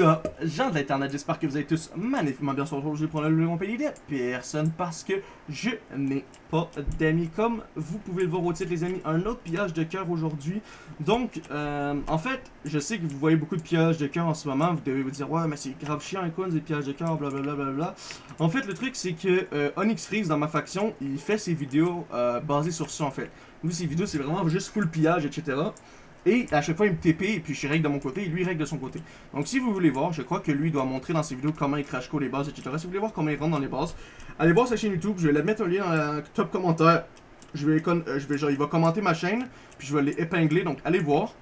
Up, gens de l'internet, j'espère que vous allez tous magnifiquement bien sur je vais prendre le mon pays de personne parce que je n'ai pas d'amis comme vous pouvez le voir au titre les amis, un autre pillage de cœur aujourd'hui. Donc euh, en fait je sais que vous voyez beaucoup de pillages de cœur en ce moment, vous devez vous dire ouais mais c'est grave chiant et quoi des pillages de cœur blablabla bla, bla, bla. en fait le truc c'est que euh, Onyx Freeze dans ma faction il fait ses vidéos euh, basées sur ça en fait, lui ses vidéos c'est vraiment juste full pillage etc et à chaque fois, il me TP et puis je règle de mon côté et lui règle de son côté. Donc si vous voulez voir, je crois que lui doit montrer dans ses vidéos comment il crash les bases, etc. Si vous voulez voir comment il rentre dans les bases, allez voir sa chaîne YouTube. Je vais la mettre un lien dans le top commentaire. Je vais, euh, je vais genre, il va commenter ma chaîne, puis je vais l'épingler, donc allez voir.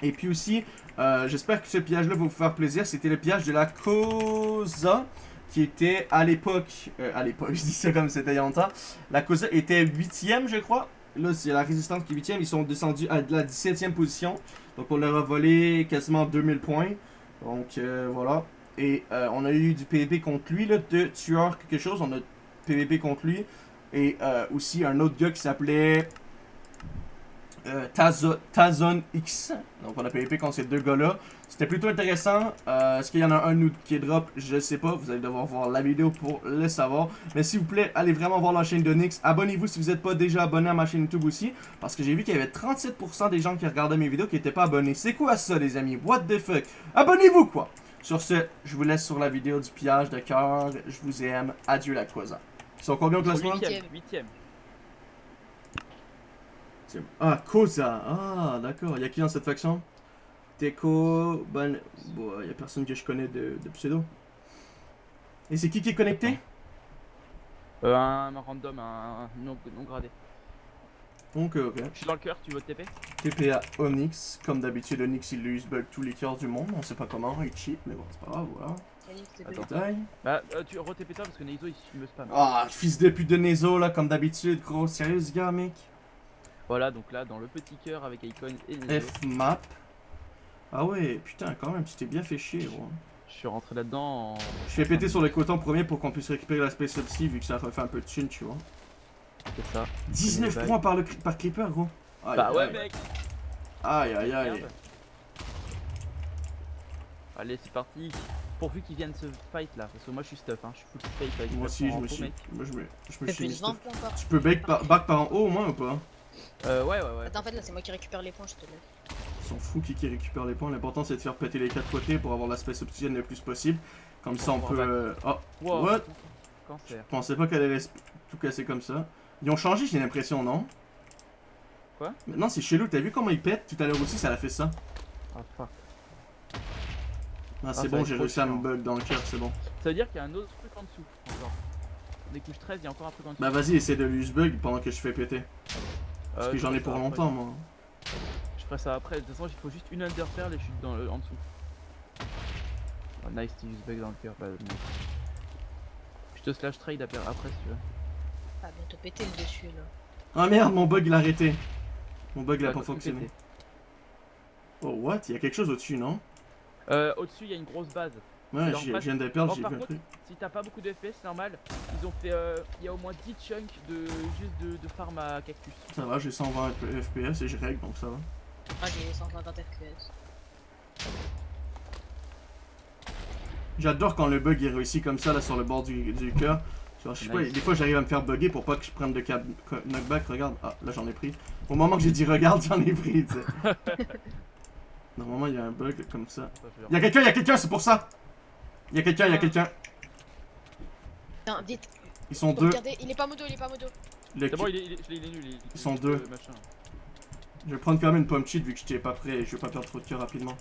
Et puis aussi, euh, j'espère que ce pillage-là va vous faire plaisir. C'était le pillage de la Cosa qui était à l'époque, euh, à l'époque, je dis ça comme c'était il y a longtemps, la Cosa était 8ème je crois, Là, c'est la résistance qui est 8 Ils sont descendus à la 17e position. Donc, on leur a volé quasiment 2000 points. Donc, euh, voilà. Et euh, on a eu du PvP contre lui, là, de tueur quelque chose. On a PvP contre lui. Et euh, aussi un autre gars qui s'appelait euh, Tazon X. Donc on a PvP contre ces deux gars-là. C'était plutôt intéressant. Euh, Est-ce qu'il y en a un ou qui est drop? Je ne sais pas. Vous allez devoir voir la vidéo pour le savoir. Mais s'il vous plaît, allez vraiment voir la chaîne de Nix. Abonnez-vous si vous n'êtes pas déjà abonné à ma chaîne YouTube aussi. Parce que j'ai vu qu'il y avait 37% des gens qui regardaient mes vidéos qui n'étaient pas abonnés. C'est quoi ça les amis? What the fuck? Abonnez-vous quoi Sur ce, je vous laisse sur la vidéo du pillage de cœur. Je vous aime. Adieu la cosa. Ils sont combien au classement? 8ème. Ah, Koza. Ah, d'accord. Il y a qui dans cette faction? Teco. Bon. Bon, il y a personne que je connais de, pseudo. Et c'est qui qui est connecté? Euh, un, random, un, non, gradé. Donc, ok. Je suis dans le cœur, tu veux TP TP à Onyx. Comme d'habitude, Onyx il use bug tous les cœurs du monde. On sait pas comment, il cheat, mais bon, c'est pas grave, voilà. Attends. Bah, euh, tu re-TP toi parce que Nezo il me spam. Ah, fils de pute de Nezo là, comme d'habitude, gros. Sérieux, ce gars, mec voilà, donc là, dans le petit cœur avec Icon et les F map. Ah ouais, putain, quand même, tu t'es bien fait chier, gros. Je suis rentré là-dedans en... Je fais péter sur les cotons premier pour qu'on puisse récupérer l'aspect subsea vu que ça fait un peu de thune, tu vois. C'est ça. 19 points par, le, par Creeper, gros. bah ouais, mec. Aïe, aïe, aïe. Allez, c'est parti. Pourvu qu'ils viennent se fight là, parce que moi je suis stuff, hein. je suis full space avec Moi aussi, je me suis. Moi, je me, je me suis. Tu peux back par, back par en haut au moins ou pas? Euh, ouais, ouais, ouais. Attends, en fait, là, c'est moi qui récupère les points, je te laisse. Ils sont fous qui, qui récupère les points. L'important, c'est de faire péter les quatre côtés pour avoir l'aspect obsidienne le plus possible. Comme ça, on peut. Euh... Oh, what? Je pensais pas qu'elle allait tout casser comme ça. Ils ont changé, j'ai l'impression, non? Quoi? Maintenant, c'est chelou. T'as vu comment ils pètent? Tout à l'heure aussi, ça l'a fait ça. Ah, fuck. Ah, c'est ah, bon, j'ai réussi à me bug dans le cœur, c'est bon. Ça veut dire qu'il y a un autre truc en dessous, encore. Des couches 13, il y a encore un truc en dessous. Bah, vas-y, essaie de lui bug pendant que je fais péter. Parce que euh, j'en ai pour longtemps, moi. Je ferai ça après. De toute façon, il faut juste une underpearl et je suis dans le, en dessous. Oh, nice, tu use bug dans le cœur. Je te slash trade après si tu veux. Ah, bientôt péter le dessus là. Ah merde, mon bug il a arrêté. Mon bug il a pas fonctionné. Oh, what? Il y a quelque chose au-dessus, non? Euh, au-dessus, il y a une grosse base. Ouais, je viens de perdre, j'ai vu un truc. Si t'as pas beaucoup de FPS, c'est normal. Ils ont fait. Euh, il y a au moins 10 chunks de juste de, de farm à cactus. Ça va, j'ai 120 FPS et je règle donc ça va. Ah, j'ai 150 FPS. J'adore quand le bug est réussi comme ça là sur le bord du, du cœur. je sais pas, des fois j'arrive à me faire bugger pour pas que je prenne de knockback. Regarde, ah là j'en ai pris. Au moment que j'ai dit regarde, j'en ai pris, tu sais. Normalement il y a un bug comme ça. Il y a quelqu'un, il y a quelqu'un, c'est pour ça. Il y a quelqu'un, il y a quelqu'un. Putain, vite. Ils sont deux. Regardez, il est pas modo, il est pas modo. C'est bon, il est, il est, nul. Ils sont deux. Je vais prendre quand même une pomme cheat vu que j'étais pas prêt et je vais pas perdre trop de cœur rapidement.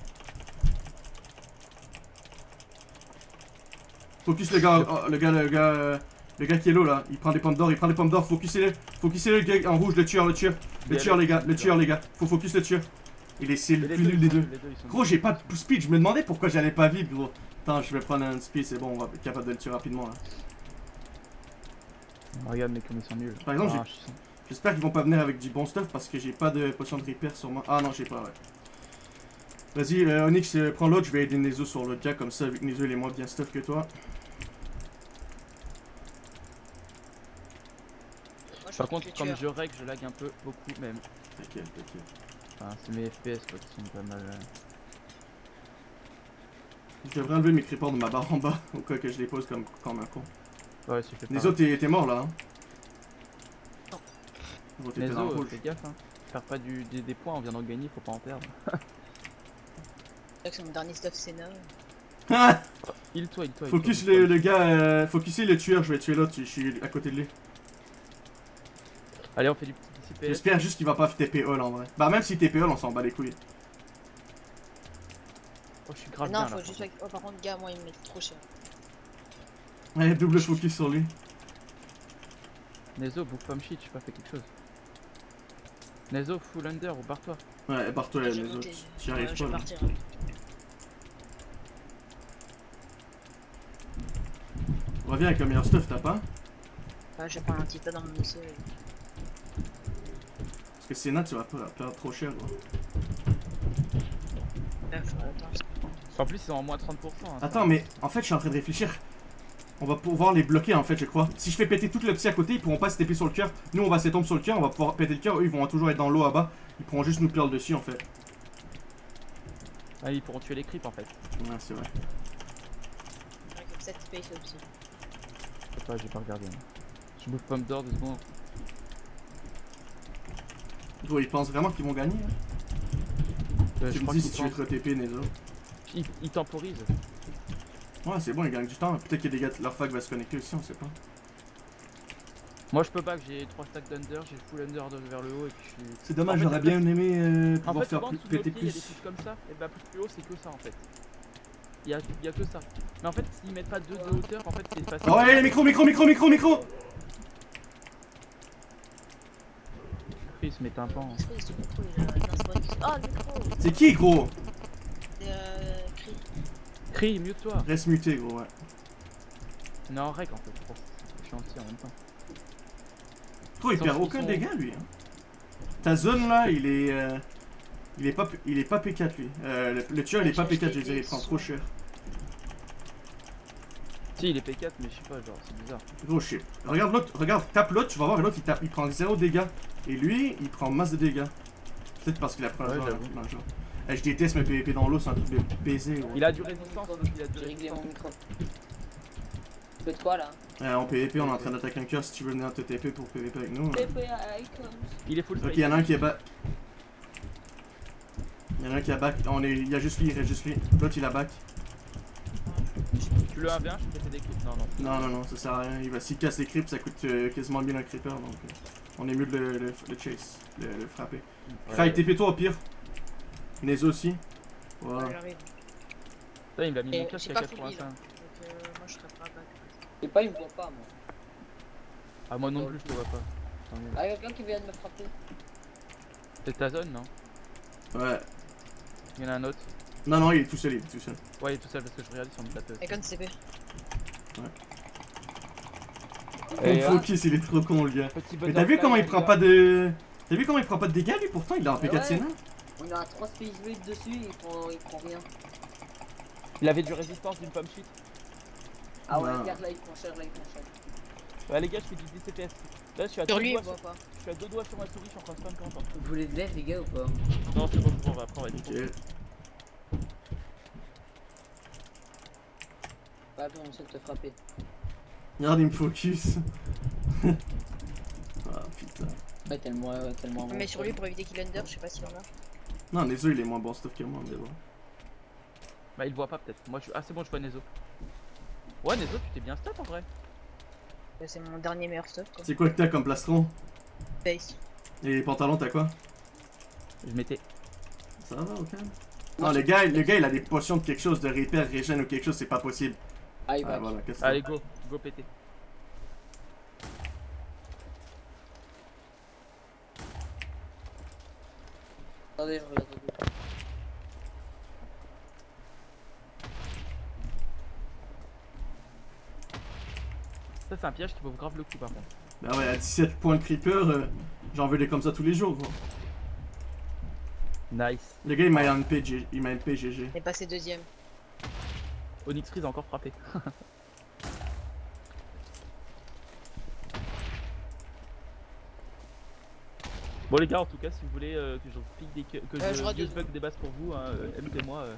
Focus le gars, oh, le gars, le gars, le gars qui est low là, il prend des pommes d'or, il prend des pommes d'or, focussez-le, focussez le gars en rouge, le tueur, le tueur, le tueur les gars, le tueur les gars, faut focus le tueur. Il est c'est le plus nul des deux. Gros j'ai pas de speed, je me demandais pourquoi j'allais pas vite gros. Attends, je vais prendre un speed, c'est bon, on va être capable de le tuer rapidement là. Regarde, mais comme ils sont nuls. Par exemple, ah, j'espère qu'ils vont pas venir avec du bon stuff parce que j'ai pas de potion de repair sur moi. Ah non, j'ai pas, ouais. Vas-y, euh, Onyx, euh, prends l'autre, je vais aider Nezo sur l'autre gars, comme ça, vu que Nezo il est moins bien stuff que toi. Par contre, comme je règle, je lag un peu, beaucoup même. T'inquiète, t'inquiète. Enfin, c'est mes FPS quoi, qui sont pas mal. Euh. Je devrais enlever mes creepers de ma barre en bas, au cas que je les pose comme, comme un con. Ouais, si je fais pas. Les autres, t'es t'es mort là, hein Non. Les autres, fais gaffe, hein. Faire pas du, des, des points, on vient d'en gagner, faut pas en perdre. C'est que c'est mon dernier stuff Senna. Ah Il toi, il toi. il Focus toi, le, il toi. le gars, euh, focusez le tueur, je vais tuer l'autre, je suis à côté de lui. Allez, on fait du petit. J'espère juste qu'il va pas TP all en vrai. Bah même si TP all, on s'en bat les couilles. Oh, je suis grave non, bien faut là. juste. Oh, par contre, gars, moi, il me met trop cher. Ouais, double focus sur lui. Nezo, bouffe pomme shit, j'ai pas fait quelque chose. Nezo, full under ou barre-toi. Ouais, barre-toi autres. monter. J'y Ouais, arrive je pas là. partir. Reviens avec le meilleur stuff, t'as pas Ouais, je vais prendre un petit tas dans mon dossier. Que sinon tu vas pas perdre trop cher attends, En plus, ils sont en moins 30%. hein. Attends, mais en fait, je suis en train de réfléchir. On va pouvoir les bloquer en fait, je crois. Si je fais péter tout le petit à côté, ils pourront pas se taper sur le cœur. Nous, on va se tomber sur le cœur, on va pouvoir péter le cœur. Eux, ils vont toujours être dans l'eau à bas. Ils pourront juste nous perdre dessus en fait. Ah, ils pourront tuer les creeps en fait. Ouais, c'est vrai. ouais, comme ça, tu payes ça aussi. Je sais pas, j'ai pas regardé. hein. Je bouffe pomme d'or deux secondes. Ils pensent vraiment qu'ils vont gagner. hein. Euh, tu je me dis si tu veux pensent- te TP, Nezo. Ils, ils temporisent. Ouais, c'est bon, ils gagnent du temps. Peut-être qu'il y a des gars, leur fac va se connecter aussi, on sait pas. Moi, je peux pas, que j'ai 3 stacks d'under, j'ai full under de- vers le haut et puis je suis. C'est dommage, j'aurais en bien aimé euh, En pouvoir fait, faire plus- péter il y a des plus. comme ça, et bah plus plus haut, c'est que ça en fait. Il y a, il y a que ça. Mais en fait, s'ils mettent pas 2 de hauteur, en fait, c'est facile. Oh, ouais, micro, micro, micro, micro, micro Chris, met un pan. Exprès, ce micro, il a il a un spawn. Oh, le micro C'est qui, gros? C'est euh. Cri. Crie, mute-toi. Reste muté, gros, ouais. On est en fait, je pense. Je suis anti en même temps. Gros, il perd aucun dégât, lui. Hein. Ta zone, là, il est... euh, Il est pas, il est pas P4 lui. Euh, le, le tueur il est pas J'ai P4, je veux dire, il prend trop cher. Si, il est P4, mais je sais pas, genre, c'est bizarre. Gros shit. Regarde l'autre, regarde, tape l'autre, tu vas voir, l'autre il tape, il prend 0 dégâts. Et lui, il prend masse de dégâts. Peut-être parce qu'il a pris un Ouais, le jeu. Eh, je déteste me PVP dans l'eau, c'est un truc de baiser. gros. Il a du résistance, donc il a du résistance. de quoi là Euh, en PVP, on est en train d'attaquer un cœur si tu veux venir te TP pour PVP avec nous. hein. Il est full Ok, space. il y en a un qui est back. Il y en a un qui a back. On est... Il y a juste lui, il reste juste lui. L'autre il a back. Tu le 1 bien, je peux péter des clips. Non, non. Non, non, non, ça sert à rien. Il va s'il casse les creeps, ça coûte euh, quasiment 1000 un creeper donc euh, on est mieux de le, le, le chase, le, le frapper. Ouais. Cry, TP-toi au pire. Nezo aussi. Voilà. Ouais. Putain, il m'a mis mon casque à pas full 85. Donc, euh, moi, je serais pas back. Et pas, il me voit pas moi. Ah, moi non plus, je te vois pas. Ah, y'a quelqu'un qui vient de me frapper. C'est ta zone, non? Ouais. Il y en a un autre. Non, non, il est tout seul, il est tout seul. Ouais, il est tout seul parce que je regardais sur mon plateau. Icon CP. Et, Mon euh, focus, il est trop con, le gars. Mais t'as vu comment il prend pas de. T'as vu comment il prend pas de dégâts lui pourtant il a un Mais P4 ouais. Sénat On a 3 space blades dessus, il prend, il prend rien. Il avait du résistance d'une pomme shit. Ah ouais, regarde là, il prend cher, là, il prend cher. Ouais, les gars, je fais du DCPS. Là, je suis à Sur deux lui, doigts sur... pas. Je suis à deux doigts sur ma souris, je suis en train de spam quand Vous voulez de l'aide, les gars, ou pas? Non, c'est bon, on va après, on va être. Pas besoin, on sait de te frapper. Regarde, il me focus. ah putain. Ouais, tellement, ouais, tellement. On met sur lui pour éviter qu'il under, je sais pas s'il en a. Non, Nezo il est moins bon stuff que moi, mais bon. Bah, il voit pas peut-être. Moi, je suis. Ah, c'est bon, je vois Nezo. Ouais, Nezo, tu t'es bien stat en vrai. Ouais, C'est mon dernier meilleur stuff quoi. C'est quoi que t'as comme plastron? Base. Et les pantalons, t'as quoi? Je m'étais. Ça va, ok. Non, le gars, le gars il a des potions de quelque chose, de répère, régène ou quelque chose, c'est pas possible. Ah, il Ah, voilà, Allez, go, go péter. Attendez, je regarde. Ça, c'est un piège qui vaut grave le coup par contre. Bah ouais, à 17 points de creeper, euh, j'en veux des comme ça tous les jours, gros. Nice. Le gars il m'a MP, il m'a MP GG. Il est passé deuxième. Onyx Freeze a encore frappé. bon les gars, en tout cas, si vous voulez euh, que je pique des que Euh, je je bug des bases pour vous, hein, euh, euh.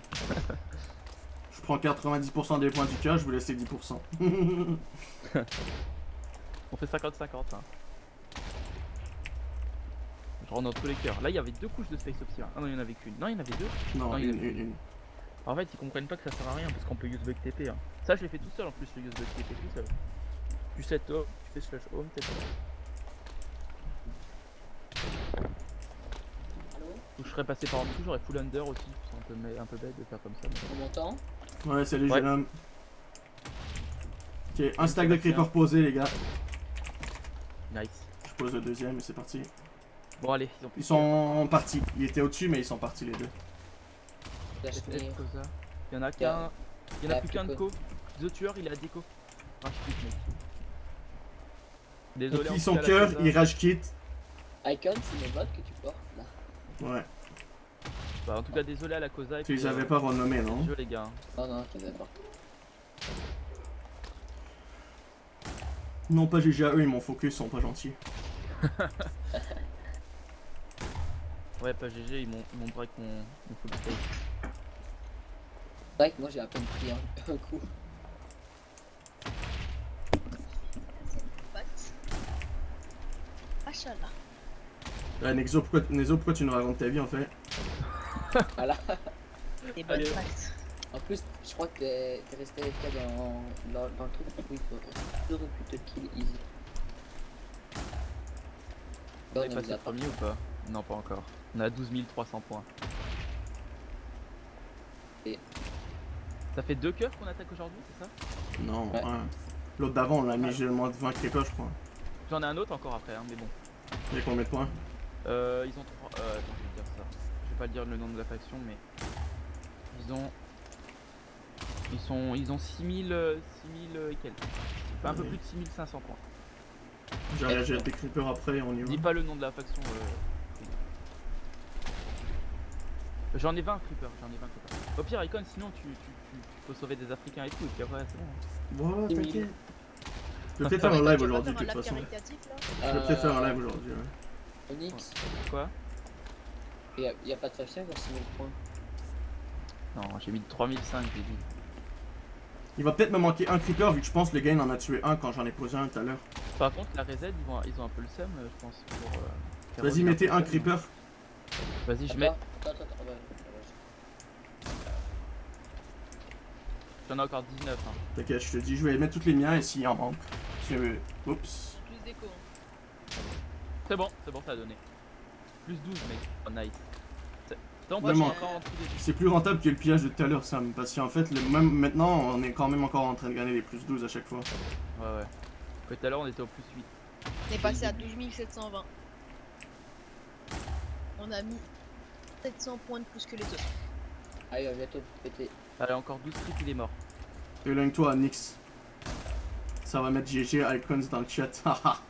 prends 90% des points du cœur, je vous laisse les 10%. On fait 50-50 hein. Je rentre dans tous les cœurs. Là il y avait deux couches de Space Optima. Ah non il y en avait qu'une. Non il y en avait deux. non, Non, il une, est- une, une. En fait ils comprennent pas que ça sert à rien parce qu'on peut use bug TP. Hein. Ça je l'ai fait tout seul en plus le use bug TP tout seul. Tu set home, tu fais slash home, TP. Allô Ou je serais passé par en dessous, j'aurais full under aussi. C'est un peu, un peu bête de faire comme ça. mais- On m'entend Ouais, salut Ouais. jeune homme. Ok, un stack de creeper posé, les gars. Nice. Je pose le deuxième et c'est parti. Bon allez, ils ont Ils sont partis. Ils étaient au-dessus, mais ils sont partis les deux. Comme ça. Il y en a Il qu'un. a- Il y en a il a plus qu'un de co. The tueur il est à déco. Rage quit mec. Désolé. Cas, la cœur, ils rage kit. Icon, c'est les bots que tu portes là. Ouais. Bah, en tout cas désolé à la Cosa. et Tu les avais euh, pas renommés, non jeu les gars. hein. Non, non, je les avais pas. Non, pas GG à eux, ils m'ont focus, ils sont pas gentils. Ouais pas GG ils m'ont break mon, mon. C'est vrai que moi j'ai à peine pris un, un coup. Machallah. Euh, Nexo, pourquoi, Nexo, pourquoi tu nous racontes ta vie en fait Voilà. Des bonnes Allez. pattes. En plus, je crois que t'es resté AFK dans, dans, dans le truc. Oui, tu aurais pu te kill easy. On passé a le premier ou pas? Non pas encore. On a 12 300 points. Et- Ça fait deux cœurs qu'on attaque aujourd'hui, c'est ça Non, Ouais. un. L'autre d'avant, on l'a mis j'ai moins de 20 creepers, je crois. J'en ai un autre encore après, hein, mais bon. Il y a combien de points Euh, ils ont trois. Euh, attends, je vais dire ça. Je vais pas dire le nom de la faction, mais ils ont. Ils sont, ils ont 6000, euh, 6000 euh, et quelques. Enfin, un peu plus de 6500 points. À des creepers après, on y Dis va. pas le nom de la faction. euh, J'en ai 20 creepers, j'en ai 20 creepers. Au pire, Icon, sinon tu, tu, tu, tu peux sauver des Africains et tout, et puis après c'est bon. Voilà, t'inquiète. Je vais peut-être faire un live aujourd'hui, de toute façon. Je vais peut-être faire un live aujourd'hui, ouais. Onyx, Quoi? Y a, y a pas de faction pour 6000 points. Non, j'ai mis 3005, j'ai dit. Il va peut-être me manquer un creeper vu que je pense que le gain en a tué un quand j'en ai posé un tout à l'heure. Par contre, la reset, ils, vont, ils ont un peu le seum, euh, je pense. Pour, euh, Vas-y, mettez un seum. Vas-y, je mets. Attends, attends, attends. J'en ai encore 19. Hein. T'inquiète, je te dis, je vais mettre tous les miens et s'il en manque. C'est- Oups. Plus d'écho. C'est bon, c'est bon, ça a donné. Plus 12, mec. Oh, nice. C'est- plus rentable que le pillage de tout à l'heure, Sam. Parce qu'en fait, le même, maintenant, on est quand même encore en train de gagner les plus 12 à chaque fois. Ouais, ouais. Tout à l'heure, on était au plus 8. On est passé à 12 720. On a mis 700 points de plus que les autres. Ah, il va bientôt péter. Allez, encore 12 creeps, il est mort. Éloigne-toi, Nix. Ça va mettre GG Icons dans le chat.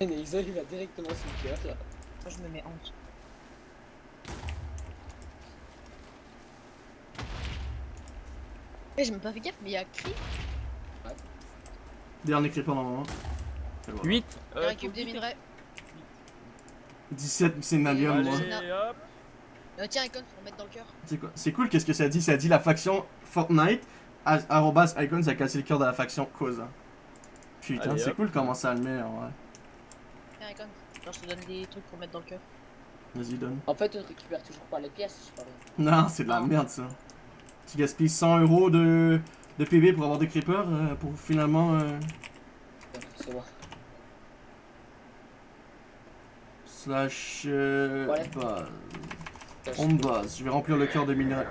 Nexo, il va directement sous le cœur là. Moi, je me mets en dessous. Eh, j'ai même pas fait gaffe, mais il y a Cri Dernier creeper normalement. Et voilà. 8 qui récupère des minerais. 17 Sénalium, moi. Hop Euh, tiens, Icon, faut en mettre dans le cœur. C'est cool, qu'est-ce que ça dit? Ça dit la faction Fortnite, arrobas Icons a cassé le cœur de la faction Cosa. Putain, c'est cool comment ça le met, en vrai. Tiens, Icon. Genre, je te donne des trucs pour mettre dans le cœur. Vas-y, donne. En fait, on récupère toujours pas les pièces, je. Non, c'est de la merde ça. Tu gaspilles 100 euros de, de PB pour avoir des creepers euh, pour finalement. euh, C'est moi. Slash. Euh, Ouais. base. Je- On base. Je vais remplir le cœur de minerais.